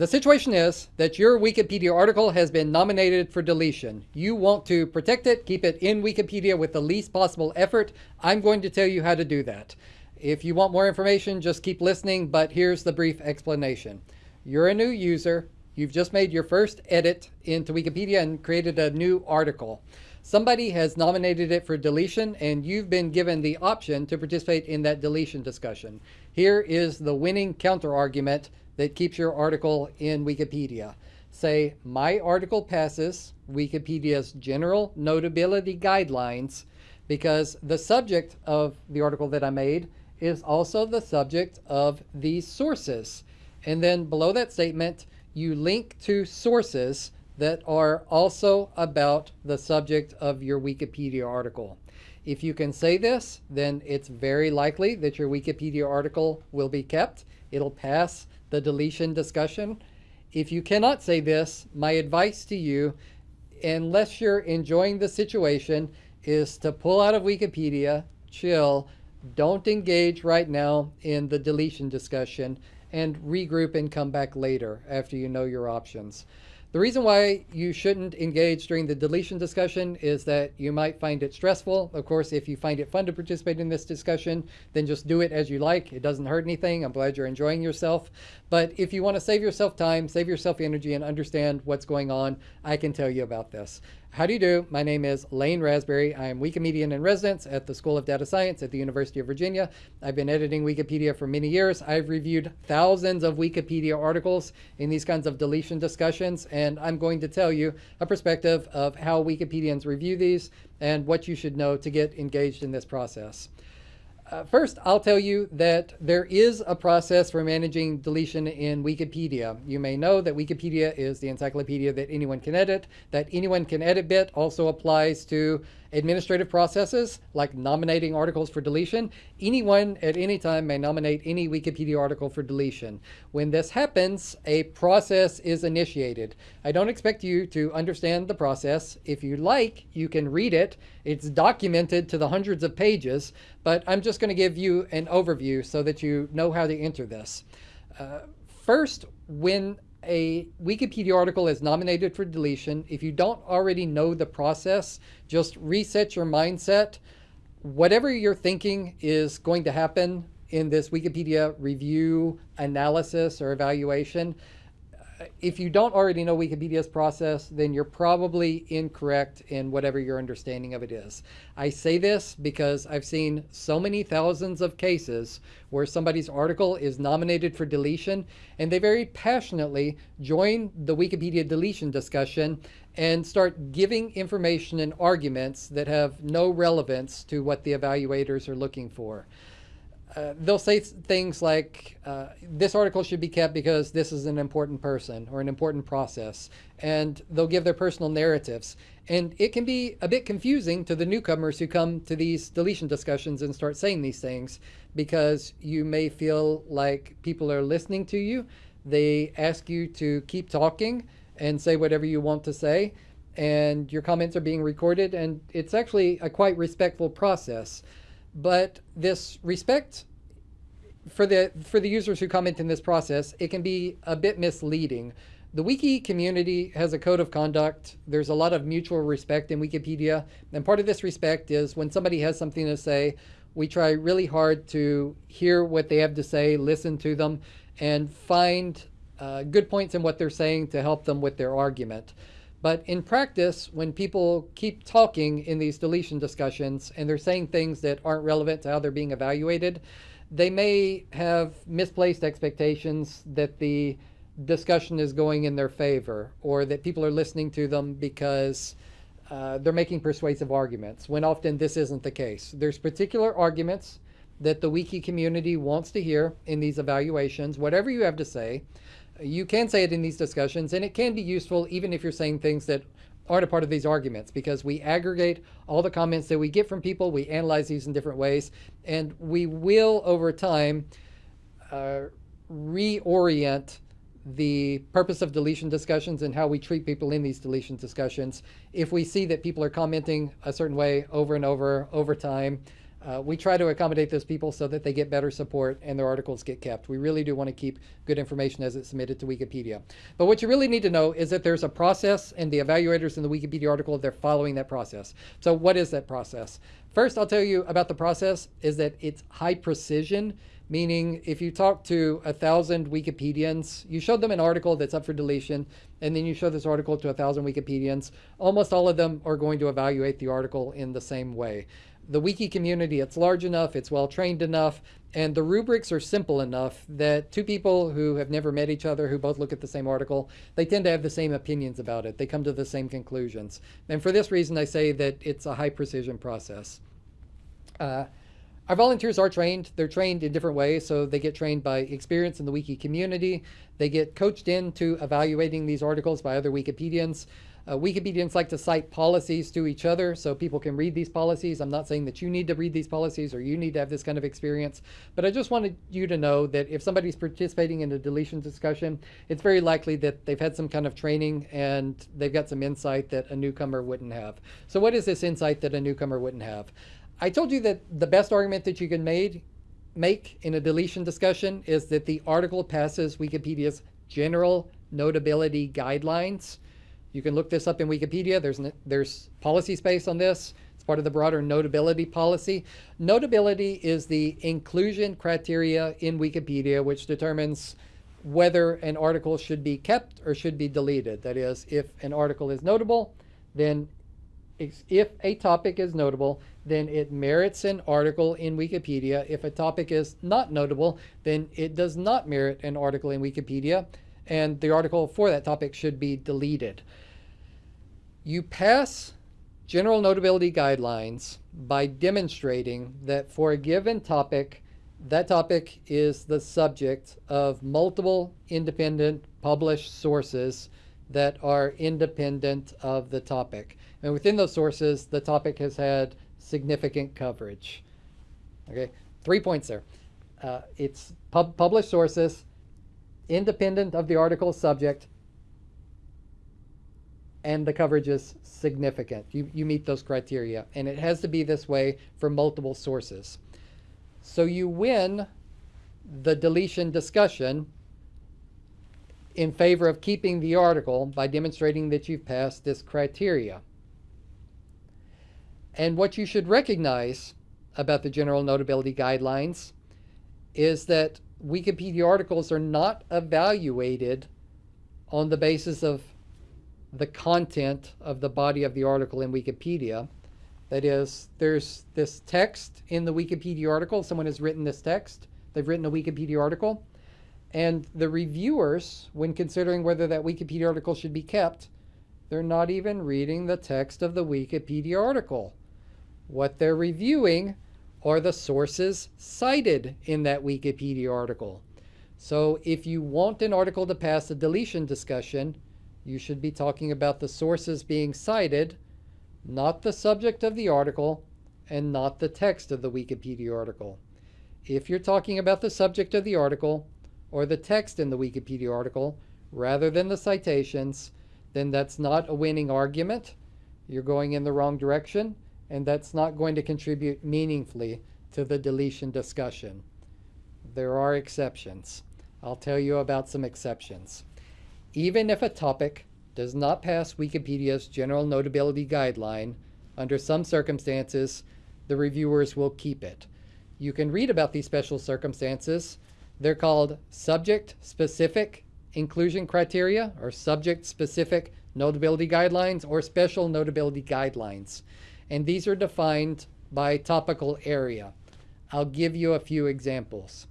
The situation is that your Wikipedia article has been nominated for deletion. You want to protect it, keep it in Wikipedia with the least possible effort. I'm going to tell you how to do that. If you want more information, just keep listening, but here's the brief explanation. You're a new user. You've just made your first edit into Wikipedia and created a new article. Somebody has nominated it for deletion and you've been given the option to participate in that deletion discussion. Here is the winning counter argument that keeps your article in Wikipedia. Say, my article passes Wikipedia's general notability guidelines because the subject of the article that I made is also the subject of these sources. And then below that statement, you link to sources that are also about the subject of your Wikipedia article. If you can say this, then it's very likely that your Wikipedia article will be kept. It'll pass the deletion discussion. If you cannot say this, my advice to you, unless you're enjoying the situation, is to pull out of Wikipedia, chill, don't engage right now in the deletion discussion, and regroup and come back later after you know your options. The reason why you shouldn't engage during the deletion discussion is that you might find it stressful. Of course, if you find it fun to participate in this discussion, then just do it as you like. It doesn't hurt anything. I'm glad you're enjoying yourself. But if you want to save yourself time, save yourself energy, and understand what's going on, I can tell you about this. How do you do? My name is Lane Rasberry. I am Wikimedian in residence at the School of Data Science at the University of Virginia. I've been editing Wikipedia for many years. I've reviewed thousands of Wikipedia articles in these kinds of deletion discussions, and I'm going to tell you a perspective of how Wikipedians review these and what you should know to get engaged in this process. Uh, first, I'll tell you that there is a process for managing deletion in Wikipedia. You may know that Wikipedia is the encyclopedia that anyone can edit. That anyone can edit bit also applies to administrative processes like nominating articles for deletion. Anyone at any time may nominate any Wikipedia article for deletion. When this happens, a process is initiated. I don't expect you to understand the process. If you like, you can read it. It's documented to the hundreds of pages, but I'm just going to give you an overview so that you know how to enter this. Uh, first, when a Wikipedia article is nominated for deletion, if you don't already know the process, just reset your mindset. Whatever you're thinking is going to happen in this Wikipedia review, analysis, or evaluation, if you don't already know Wikipedia's process, then you're probably incorrect in whatever your understanding of it is. I say this because I've seen so many thousands of cases where somebody's article is nominated for deletion and they very passionately join the Wikipedia deletion discussion and start giving information and arguments that have no relevance to what the evaluators are looking for. Uh, they'll say things like, uh, this article should be kept because this is an important person or an important process. And they'll give their personal narratives. And it can be a bit confusing to the newcomers who come to these deletion discussions and start saying these things because you may feel like people are listening to you. They ask you to keep talking and say whatever you want to say. And your comments are being recorded. And it's actually a quite respectful process. But this respect for the for the users who comment in this process, it can be a bit misleading. The wiki community has a code of conduct. There's a lot of mutual respect in Wikipedia. And part of this respect is when somebody has something to say, we try really hard to hear what they have to say, listen to them, and find uh, good points in what they're saying to help them with their argument. But in practice, when people keep talking in these deletion discussions and they're saying things that aren't relevant to how they're being evaluated, they may have misplaced expectations that the discussion is going in their favor or that people are listening to them because uh, they're making persuasive arguments, when often this isn't the case. There's particular arguments that the wiki community wants to hear in these evaluations, whatever you have to say, you can say it in these discussions, and it can be useful even if you're saying things that aren't a part of these arguments because we aggregate all the comments that we get from people, we analyze these in different ways, and we will, over time, uh, reorient the purpose of deletion discussions and how we treat people in these deletion discussions. If we see that people are commenting a certain way over and over, over time, Uh, we try to accommodate those people so that they get better support and their articles get kept. We really do want to keep good information as it's submitted to Wikipedia. But what you really need to know is that there's a process and the evaluators in the Wikipedia article, they're following that process. So what is that process? First, I'll tell you about the process is that it's high precision, meaning if you talk to a thousand Wikipedians, you show them an article that's up for deletion, and then you show this article to a thousand Wikipedians, almost all of them are going to evaluate the article in the same way the wiki community, it's large enough, it's well trained enough, and the rubrics are simple enough that two people who have never met each other, who both look at the same article, they tend to have the same opinions about it. They come to the same conclusions. And for this reason, I say that it's a high precision process. Uh, our volunteers are trained. They're trained in different ways. So they get trained by experience in the wiki community. They get coached into evaluating these articles by other Wikipedians. Uh, Wikipedians like to cite policies to each other so people can read these policies. I'm not saying that you need to read these policies or you need to have this kind of experience, but I just wanted you to know that if somebody's participating in a deletion discussion, it's very likely that they've had some kind of training and they've got some insight that a newcomer wouldn't have. So what is this insight that a newcomer wouldn't have? I told you that the best argument that you can made, make in a deletion discussion is that the article passes Wikipedia's general notability guidelines. You can look this up in Wikipedia. There's, there's policy space on this. It's part of the broader notability policy. Notability is the inclusion criteria in Wikipedia, which determines whether an article should be kept or should be deleted. That is, if an article is notable, then if a topic is notable, then it merits an article in Wikipedia. If a topic is not notable, then it does not merit an article in Wikipedia and the article for that topic should be deleted. You pass general notability guidelines by demonstrating that for a given topic, that topic is the subject of multiple independent published sources that are independent of the topic. And within those sources, the topic has had significant coverage. Okay, three points there. Uh, it's pub published sources, independent of the article subject, and the coverage is significant. You, you meet those criteria, and it has to be this way for multiple sources. So you win the deletion discussion in favor of keeping the article by demonstrating that you've passed this criteria. And what you should recognize about the general notability guidelines is that Wikipedia articles are not evaluated on the basis of the content of the body of the article in Wikipedia. That is, there's this text in the Wikipedia article. Someone has written this text. They've written a Wikipedia article. And the reviewers, when considering whether that Wikipedia article should be kept, they're not even reading the text of the Wikipedia article. What they're reviewing are the sources cited in that Wikipedia article. So if you want an article to pass a deletion discussion, you should be talking about the sources being cited, not the subject of the article, and not the text of the Wikipedia article. If you're talking about the subject of the article, or the text in the Wikipedia article, rather than the citations, then that's not a winning argument. You're going in the wrong direction and that's not going to contribute meaningfully to the deletion discussion. There are exceptions. I'll tell you about some exceptions. Even if a topic does not pass Wikipedia's general notability guideline, under some circumstances, the reviewers will keep it. You can read about these special circumstances. They're called subject-specific inclusion criteria or subject-specific notability guidelines or special notability guidelines and these are defined by topical area. I'll give you a few examples.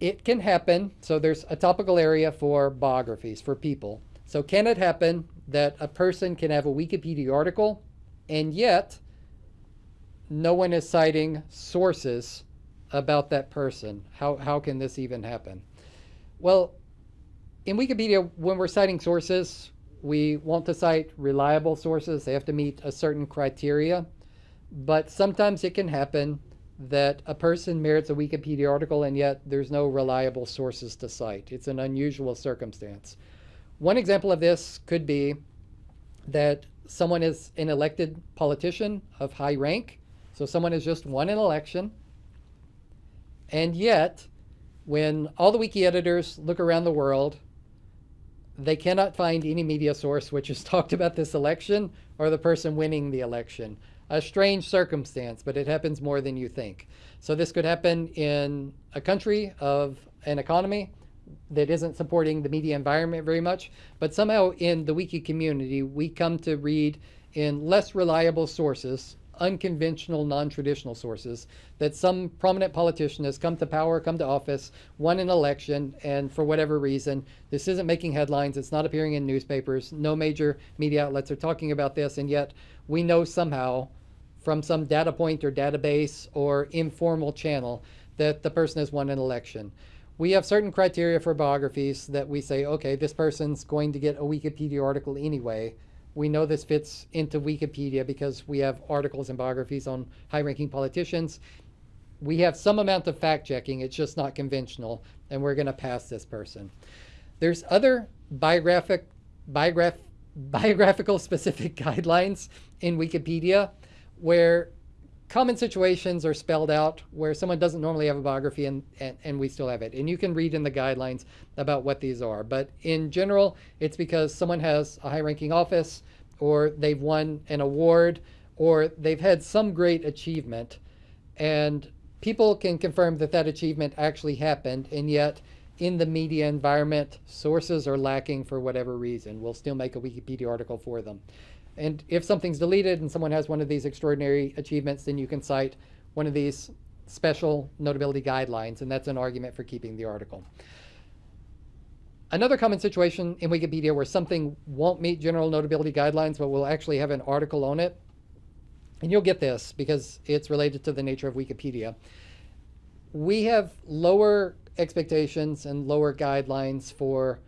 It can happen, so there's a topical area for biographies, for people. So can it happen that a person can have a Wikipedia article and yet no one is citing sources about that person? How, how can this even happen? Well, in Wikipedia, when we're citing sources, we want to cite reliable sources. They have to meet a certain criteria. But sometimes it can happen that a person merits a Wikipedia article and yet there's no reliable sources to cite. It's an unusual circumstance. One example of this could be that someone is an elected politician of high rank, So someone has just won an election, and yet, when all the wiki editors look around the world, they cannot find any media source which has talked about this election or the person winning the election. A strange circumstance, but it happens more than you think. So this could happen in a country of an economy that isn't supporting the media environment very much, but somehow in the wiki community, we come to read in less reliable sources, unconventional, non-traditional sources, that some prominent politician has come to power, come to office, won an election, and for whatever reason, this isn't making headlines, it's not appearing in newspapers, no major media outlets are talking about this, and yet we know somehow from some data point or database or informal channel that the person has won an election we have certain criteria for biographies that we say, okay, this person's going to get a Wikipedia article anyway. We know this fits into Wikipedia because we have articles and biographies on high-ranking politicians. We have some amount of fact-checking. It's just not conventional, and we're going to pass this person. There's other biographic, biograph, biographical specific guidelines in Wikipedia where common situations are spelled out where someone doesn't normally have a biography and, and, and, we still have it. And you can read in the guidelines about what these are. But in general, it's because someone has a high ranking office or they've won an award or they've had some great achievement. And people can confirm that that achievement actually happened. And yet in the media environment, sources are lacking for whatever reason. We'll still make a Wikipedia article for them. And if something's deleted and someone has one of these extraordinary achievements, then you can cite one of these special notability guidelines, and that's an argument for keeping the article. Another common situation in Wikipedia where something won't meet general notability guidelines, but will actually have an article on it, and you'll get this because it's related to the nature of Wikipedia. We have lower expectations and lower guidelines for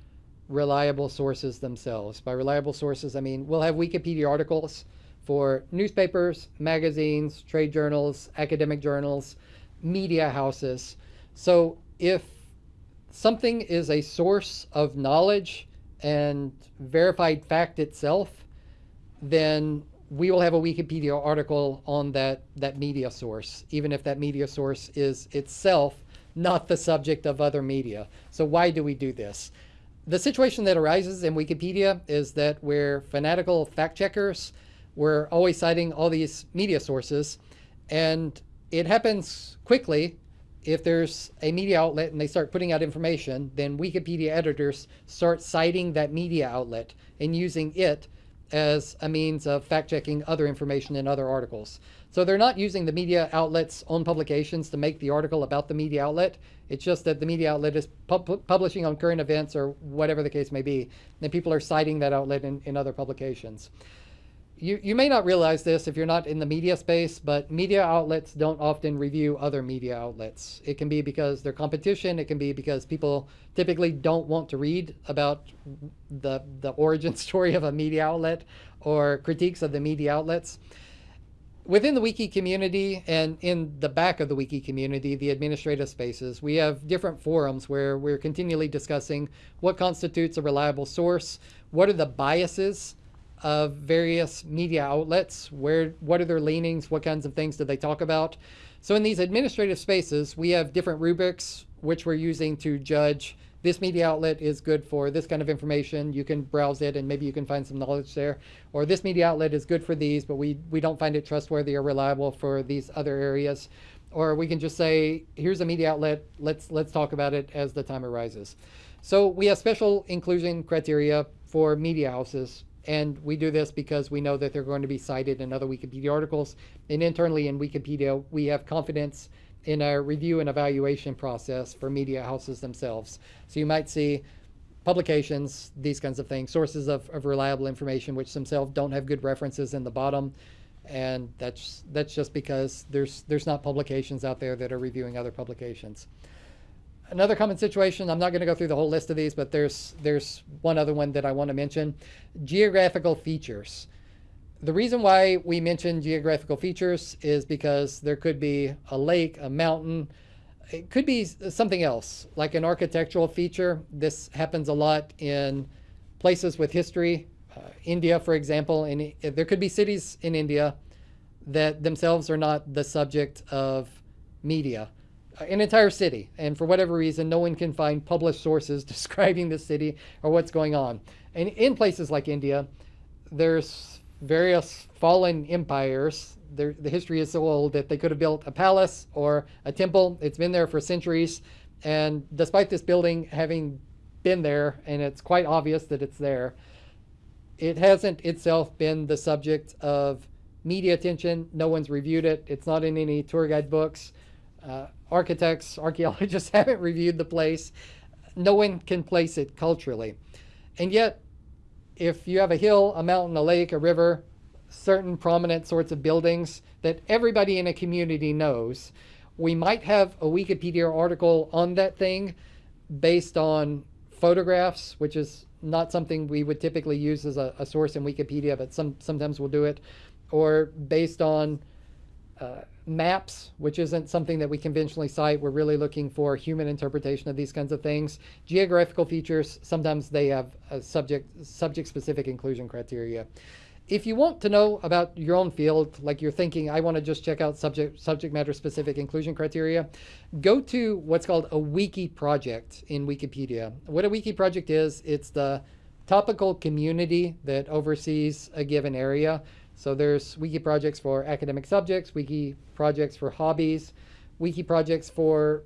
reliable sources themselves. By reliable sources, I mean we'll have Wikipedia articles for newspapers, magazines, trade journals, academic journals, media houses. So if something is a source of knowledge and verified fact itself, then we will have a Wikipedia article on that, that media source, even if that media source is itself not the subject of other media. So why do we do this? The situation that arises in Wikipedia is that we're fanatical fact checkers. We're always citing all these media sources. And it happens quickly. If there's a media outlet and they start putting out information, then Wikipedia editors start citing that media outlet and using it as a means of fact checking other information in other articles. So they're not using the media outlet's own publications to make the article about the media outlet. It's just that the media outlet is pub publishing on current events or whatever the case may be. And people are citing that outlet in, in other publications. You, you may not realize this if you're not in the media space, but media outlets don't often review other media outlets. It can be because they're competition. It can be because people typically don't want to read about the, the origin story of a media outlet or critiques of the media outlets within the wiki community and in the back of the wiki community, the administrative spaces, we have different forums where we're continually discussing what constitutes a reliable source, what are the biases of various media outlets, where what are their leanings, what kinds of things do they talk about. So in these administrative spaces, we have different rubrics which we're using to judge this media outlet is good for this kind of information. You can browse it and maybe you can find some knowledge there. Or this media outlet is good for these, but we, we don't find it trustworthy or reliable for these other areas. Or we can just say, here's a media outlet, let's, let's talk about it as the time arises. So we have special inclusion criteria for media houses and we do this because we know that they're going to be cited in other Wikipedia articles. And internally in Wikipedia, we have confidence in a review and evaluation process for media houses themselves. So you might see publications, these kinds of things, sources of, of reliable information, which themselves don't have good references in the bottom. And that's that's just because there's there's not publications out there that are reviewing other publications. Another common situation, I'm not going to go through the whole list of these, but there's there's one other one that I want to mention. Geographical features. The reason why we mention geographical features is because there could be a lake, a mountain, it could be something else, like an architectural feature. This happens a lot in places with history. Uh, India, for example, and there could be cities in India that themselves are not the subject of media. An entire city, and for whatever reason, no one can find published sources describing the city or what's going on. And in places like India, there's various fallen empires. There, the history is so old that they could have built a palace or a temple. It's been there for centuries. And despite this building having been there, and it's quite obvious that it's there, it hasn't itself been the subject of media attention. No one's reviewed it. It's not in any tour guide books. Uh, architects, archaeologists haven't reviewed the place. No one can place it culturally. And yet, if you have a hill, a mountain, a lake, a river, certain prominent sorts of buildings that everybody in a community knows, we might have a Wikipedia article on that thing based on photographs, which is not something we would typically use as a, a source in Wikipedia, but some sometimes we'll do it, or based on uh, maps, which isn't something that we conventionally cite. We're really looking for human interpretation of these kinds of things. Geographical features, sometimes they have a subject subject specific inclusion criteria. If you want to know about your own field, like you're thinking, I want to just check out subject subject matter specific inclusion criteria, go to what's called a wiki project in Wikipedia. What a wiki project is, it's the topical community that oversees a given area. So there's wiki projects for academic subjects, wiki projects for hobbies, wiki projects for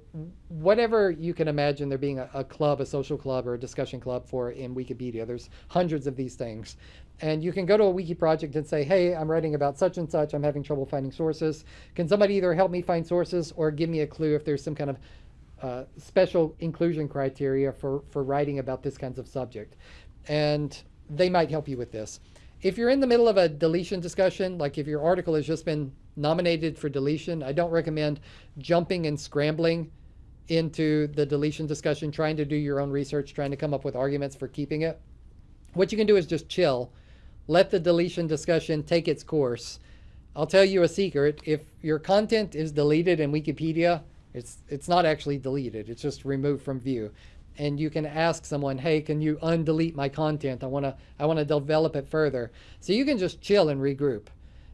whatever you can imagine there being a, a, club, a social club, or a discussion club for in Wikipedia. There's hundreds of these things. And you can go to a wiki project and say, hey, I'm writing about such and such. I'm having trouble finding sources. Can somebody either help me find sources or give me a clue if there's some kind of uh, special inclusion criteria for, for writing about this kinds of subject? And they might help you with this. If you're in the middle of a deletion discussion, like if your article has just been nominated for deletion, I don't recommend jumping and scrambling into the deletion discussion, trying to do your own research, trying to come up with arguments for keeping it. What you can do is just chill, let the deletion discussion take its course. I'll tell you a secret. If your content is deleted in Wikipedia, it's, it's not actually deleted. It's just removed from view and you can ask someone, hey, can you undelete my content? I want to I want to develop it further. So you can just chill and regroup.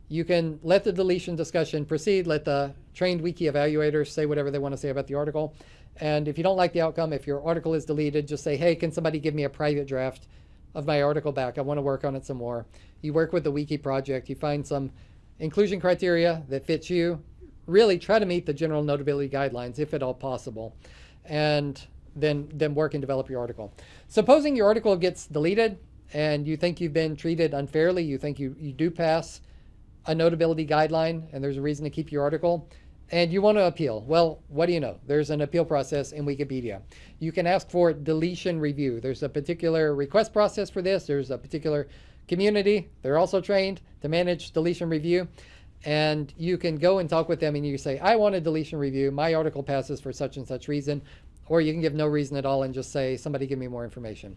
You can let the deletion discussion proceed, let the trained wiki evaluators say whatever they want to say about the article. And if you don't like the outcome, if your article is deleted, just say, hey, can somebody give me a private draft of my article back? I want to work on it some more. You work with the wiki project, you find some inclusion criteria that fits you. Really try to meet the general notability guidelines if at all possible. And then, then work and develop your article. Supposing your article gets deleted and you think you've been treated unfairly, you think you, you do pass a notability guideline and there's a reason to keep your article, and you want to appeal. Well, what do you know? There's an appeal process in Wikipedia. You can ask for deletion review. There's a particular request process for this. There's a particular community. They're also trained to manage deletion review. And you can go and talk with them and you say, I want a deletion review. My article passes for such and such reason. Or you can give no reason at all and just say, somebody give me more information.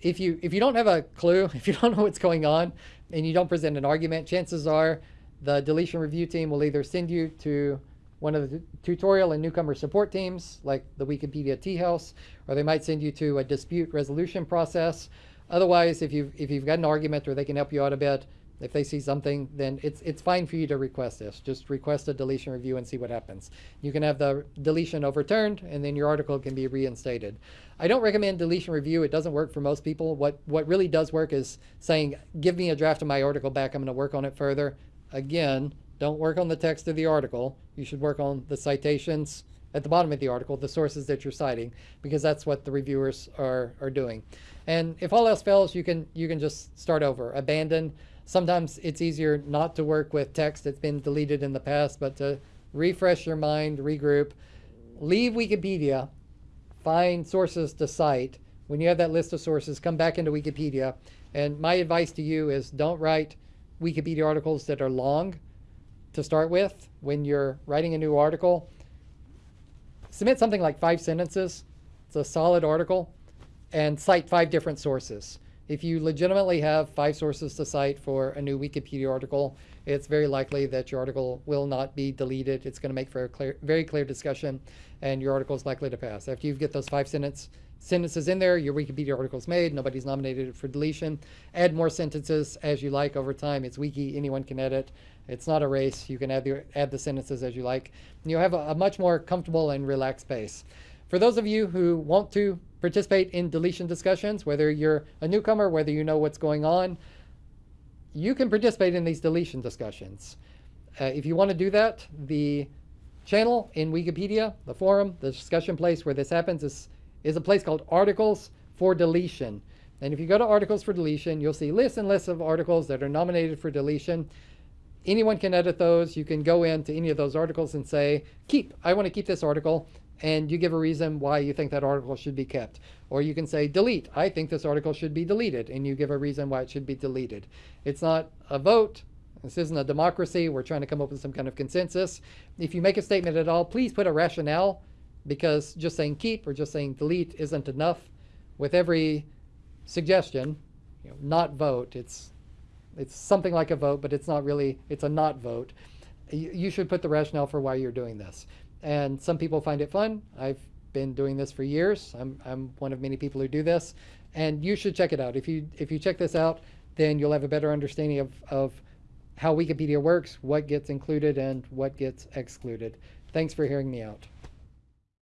If you, if you don't have a clue, if you don't know what's going on, and you don't present an argument, chances are the deletion review team will either send you to one of the tutorial and newcomer support teams, like the Wikipedia Tea House, or they might send you to a dispute resolution process. Otherwise, if you've, if you've got an argument or they can help you out a bit, if they see something, then it's it's fine for you to request this. Just request a deletion review and see what happens. You can have the deletion overturned, and then your article can be reinstated. I don't recommend deletion review. It doesn't work for most people. What what really does work is saying, give me a draft of my article back. I'm going to work on it further. Again, don't work on the text of the article. You should work on the citations at the bottom of the article, the sources that you're citing, because that's what the reviewers are, are doing. And if all else fails, you can you can just start over, abandon sometimes it's easier not to work with text that's been deleted in the past, but to refresh your mind, regroup, leave Wikipedia, find sources to cite. When you have that list of sources, come back into Wikipedia. And my advice to you is don't write Wikipedia articles that are long to start with. When you're writing a new article, submit something like five sentences. It's a solid article and cite five different sources. If you legitimately have five sources to cite for a new Wikipedia article, it's very likely that your article will not be deleted. It's going to make for a clear, very clear discussion, and your article is likely to pass. After you get those five sentence, sentences in there, your Wikipedia article is made. Nobody's nominated for deletion. Add more sentences as you like over time. It's wiki, anyone can edit. It's not a race. You can add the, add the sentences as you like. You'll have a, a much more comfortable and relaxed pace. For those of you who want to participate in deletion discussions, whether you're a newcomer, whether you know what's going on, you can participate in these deletion discussions. Uh, if you want to do that, the channel in Wikipedia, the forum, the discussion place where this happens is, is a place called Articles for Deletion. And if you go to Articles for Deletion, you'll see lists and lists of articles that are nominated for deletion. Anyone can edit those. You can go into any of those articles and say, keep, I want to keep this article and you give a reason why you think that article should be kept. Or you can say delete, I think this article should be deleted, and you give a reason why it should be deleted. It's not a vote. This isn't a democracy. We're trying to come up with some kind of consensus. If you make a statement at all, please put a rationale because just saying keep or just saying delete isn't enough. With every suggestion, you know, not vote, it's, it's something like a vote, but it's not really, it's a not vote. You, you should put the rationale for why you're doing this and some people find it fun. I've been doing this for years. I'm, I'm one of many people who do this, and you should check it out. If you if you check this out, then you'll have a better understanding of, of how Wikipedia works, what gets included, and what gets excluded. Thanks for hearing me out.